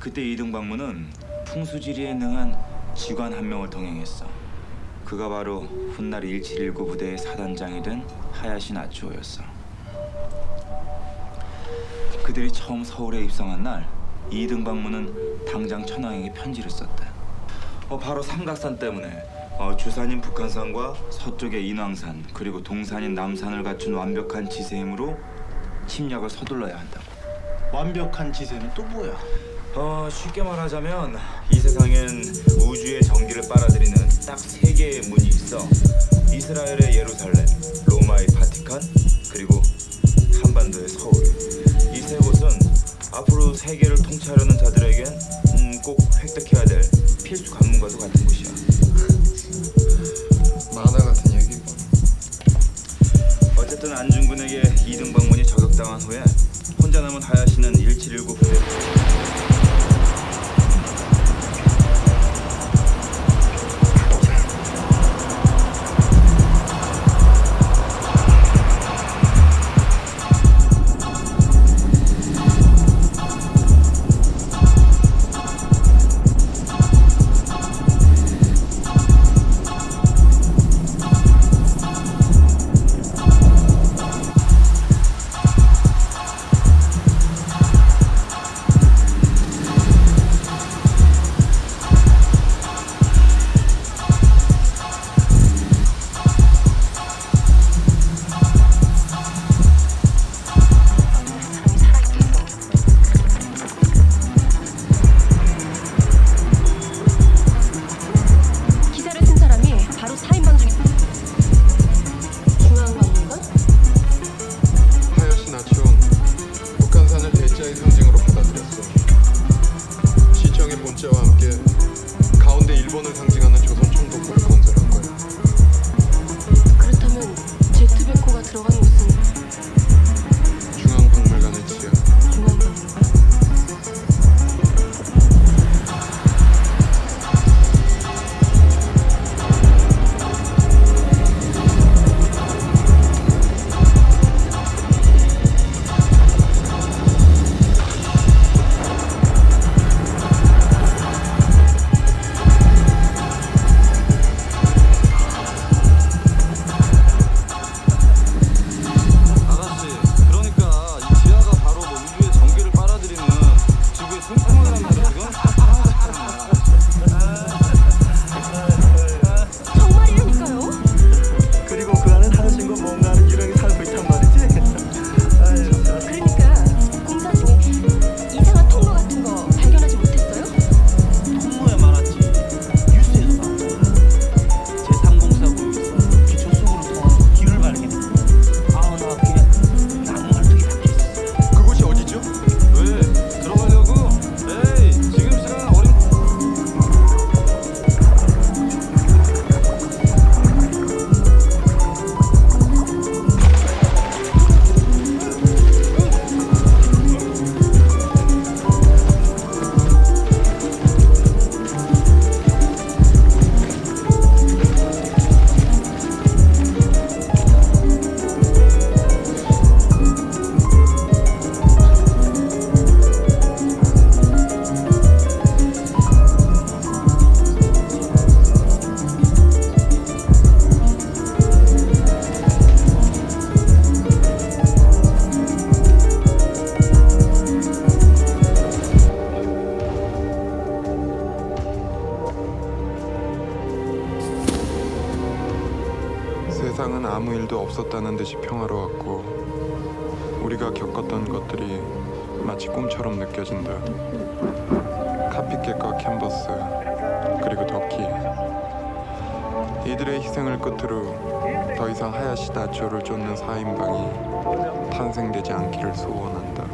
그때 이등방문은 풍수지리에 능한 직원 한 명을 동행했어. 그가 바로 훗날 1719 부대의 사단장이 된 하야시 나츠오였어. 그들이 처음 서울에 입성한 날 이등방문은 당장 천황에게 편지를 썼대. 어, 바로 삼각산 때문에 어, 주산인 북한산과 서쪽의 인왕산 그리고 동산인 남산을 갖춘 완벽한 지세임으로 침략을 서둘러야 한다고. 완벽한 지세는 또 뭐야? 어, 쉽게 말하자면 이 세상엔 우주의 전기를 빨아들이는 딱 세 개의 문이 있어. 이스라엘의 예루살렘, 로마의 바티칸, 그리고 한반도의 서울. 이 세 곳은 앞으로 세계를 통치하려는 자들에겐 음, 꼭 획득해야 될 후에 혼자 남은 하야시는 1719 부대 세상은 아무 일도 없었다는 듯이 평화로웠고 우리가 겪었던 것들이 마치 꿈처럼 느껴진다. 카피캣과 캔버스 그리고 덕키 이들의 희생을 끝으로 더 이상 하야시 다치오를 쫓는 사인방이 탄생되지 않기를 소원한다.